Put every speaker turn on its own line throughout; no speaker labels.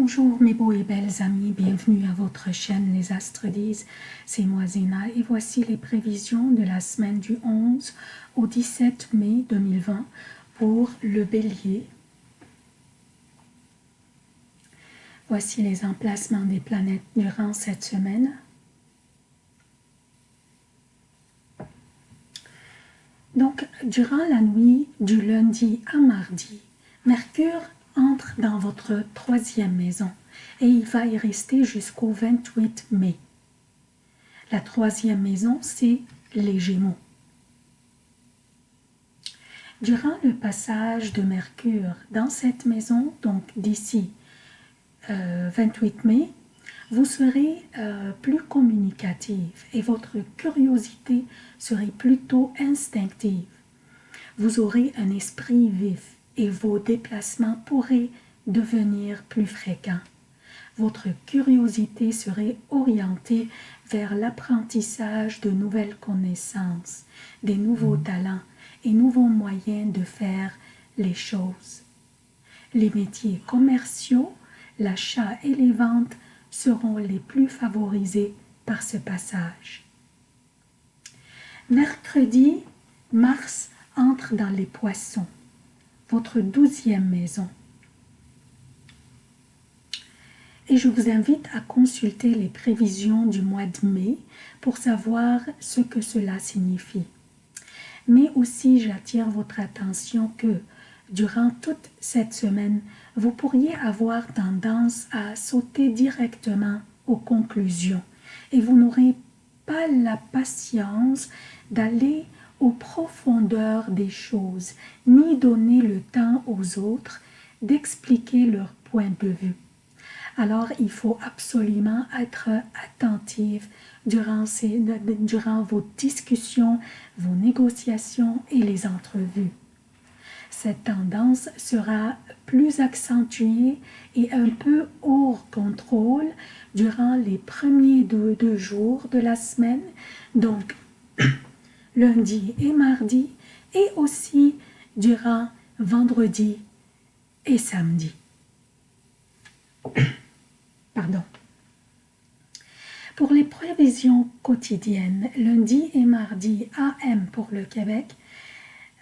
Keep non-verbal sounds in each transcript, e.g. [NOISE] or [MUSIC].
Bonjour mes beaux et belles amis, bienvenue à votre chaîne Les Astres disent, c'est moi Zéna et voici les prévisions de la semaine du 11 au 17 mai 2020 pour le Bélier. Voici les emplacements des planètes durant cette semaine. Donc, durant la nuit du lundi à mardi, Mercure dans votre troisième maison et il va y rester jusqu'au 28 mai. La troisième maison, c'est les Gémeaux. Durant le passage de Mercure dans cette maison, donc d'ici 28 euh, mai, vous serez euh, plus communicative et votre curiosité serait plutôt instinctive. Vous aurez un esprit vif et vos déplacements pourraient devenir plus fréquents. Votre curiosité serait orientée vers l'apprentissage de nouvelles connaissances, des nouveaux mmh. talents et nouveaux moyens de faire les choses. Les métiers commerciaux, l'achat et les ventes seront les plus favorisés par ce passage. Mercredi, Mars entre dans les poissons votre douzième maison. Et je vous invite à consulter les prévisions du mois de mai pour savoir ce que cela signifie. Mais aussi, j'attire votre attention que durant toute cette semaine, vous pourriez avoir tendance à sauter directement aux conclusions et vous n'aurez pas la patience d'aller aux profondeurs des choses, ni donner le temps aux autres d'expliquer leur point de vue. Alors, il faut absolument être attentif durant, vos discussions, vos négociations et les entrevues. Cette tendance sera plus accentuée et un peu hors contrôle durant les premiers deux jours de la semaine. Donc, [COUGHS] lundi et mardi, et aussi durant vendredi et samedi. [COUGHS] Pardon. Pour les prévisions quotidiennes, lundi et mardi AM pour le Québec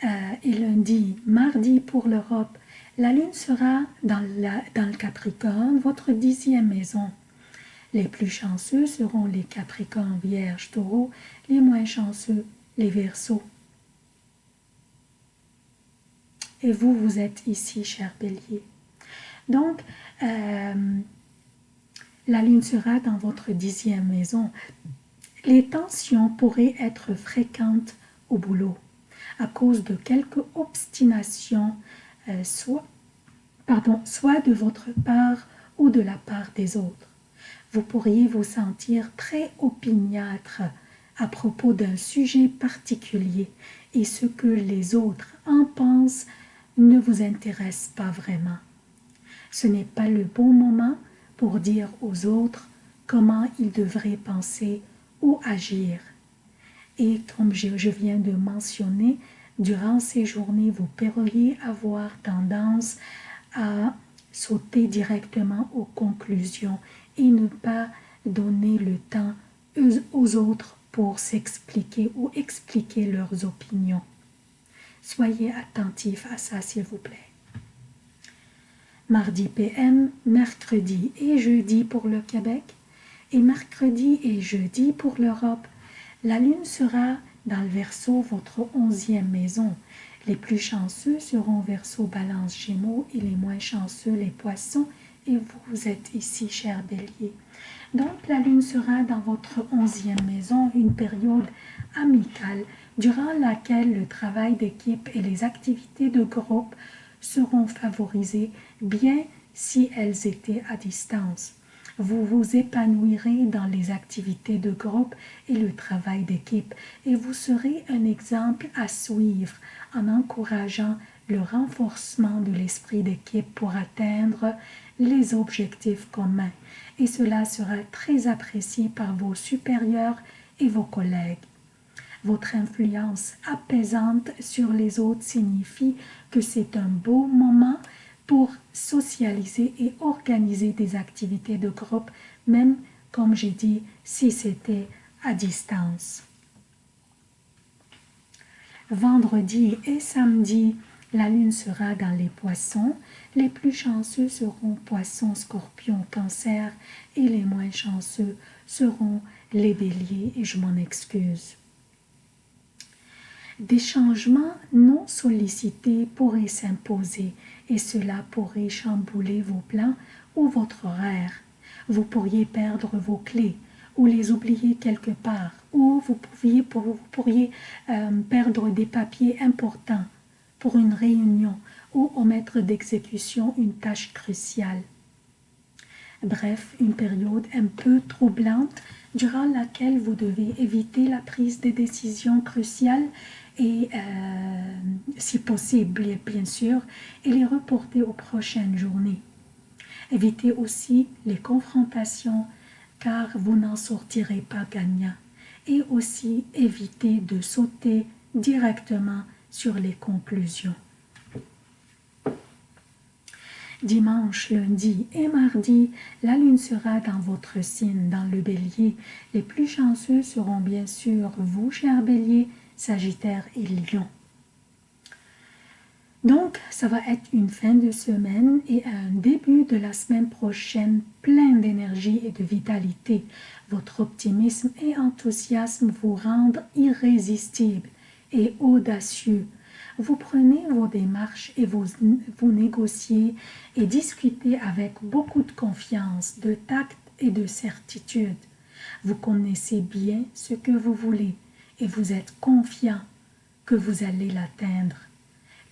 euh, et lundi, mardi pour l'Europe, la Lune sera dans, le Capricorne, votre dixième maison. Les plus chanceux seront les Capricornes, Vierge, Taureau, les moins chanceux, les Verseaux. Et vous, vous êtes ici, cher Bélier. Donc, euh, la lune sera dans votre dixième maison. Les tensions pourraient être fréquentes au boulot à cause de quelques obstinations, euh, soit de votre part ou de la part des autres. Vous pourriez vous sentir très opiniâtre à propos d'un sujet particulier et ce que les autres en pensent ne vous intéresse pas vraiment. Ce n'est pas le bon moment pour dire aux autres comment ils devraient penser ou agir. Et comme je, viens de mentionner, durant ces journées, vous pourriez avoir tendance à sauter directement aux conclusions et ne pas donner le temps aux autres pour s'expliquer ou expliquer leurs opinions. Soyez attentifs à ça, s'il vous plaît. Mardi PM, mercredi et jeudi pour le Québec et mercredi et jeudi pour l'Europe. La lune sera dans le Verseau, votre onzième maison. Les plus chanceux seront Verseau, Balance, Gémeaux et les moins chanceux les Poissons. Et vous êtes ici, cher Bélier. Donc la lune sera dans votre onzième maison, une période amicale durant laquelle le travail d'équipe et les activités de groupe seront favorisées, bien si elles étaient à distance. Vous vous épanouirez dans les activités de groupe et le travail d'équipe et vous serez un exemple à suivre en encourageant le renforcement de l'esprit d'équipe pour atteindre les objectifs communs et cela sera très apprécié par vos supérieurs et vos collègues. Votre influence apaisante sur les autres signifie que c'est un beau moment pour socialiser et organiser des activités de groupe, même, comme j'ai dit, si c'était à distance. Vendredi et samedi, la lune sera dans les poissons. Les plus chanceux seront poissons, scorpions, cancer et les moins chanceux seront les béliers et je m'en excuse. Des changements non sollicités pourraient s'imposer et cela pourrait chambouler vos plans ou votre horaire. Vous pourriez perdre vos clés ou les oublier quelque part ou vous pourriez, euh, perdre des papiers importants pour une réunion ou omettre d'exécution une tâche cruciale. Bref, une période un peu troublante durant laquelle vous devez éviter la prise de décisions cruciales et, euh, si possible, bien sûr, les reporter aux prochaines journées. Évitez aussi les confrontations car vous n'en sortirez pas gagnant. Et aussi évitez de sauter directement sur les conclusions. Dimanche, lundi et mardi, la lune sera dans votre signe, dans le bélier. Les plus chanceux seront bien sûr vous, cher bélier, sagittaire et lion. Donc, ça va être une fin de semaine et un début de la semaine prochaine plein d'énergie et de vitalité. Votre optimisme et enthousiasme vous rendent irrésistible et audacieux. Vous prenez vos démarches et vous, négociez et discutez avec beaucoup de confiance, de tact et de certitude. Vous connaissez bien ce que vous voulez et vous êtes confiant que vous allez l'atteindre.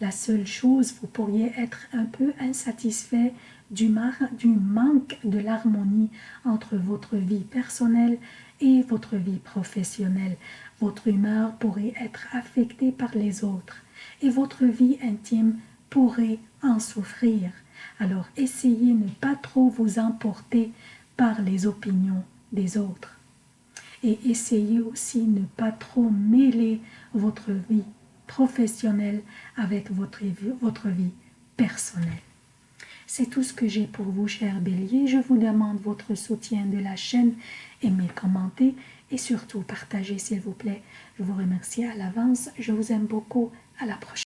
La seule chose, vous pourriez être un peu insatisfait du, du manque de l'harmonie entre votre vie personnelle et votre vie professionnelle. Votre humeur pourrait être affectée par les autres et votre vie intime pourrait en souffrir. Alors essayez de ne pas trop vous emporter par les opinions des autres. Et essayez aussi de ne pas trop mêler votre vie professionnelle avec votre, votre vie personnelle. C'est tout ce que j'ai pour vous, chers béliers. Je vous demande votre soutien de la chaîne, aimez, commentez et surtout partagez, s'il vous plaît. Je vous remercie à l'avance. Je vous aime beaucoup. À la prochaine.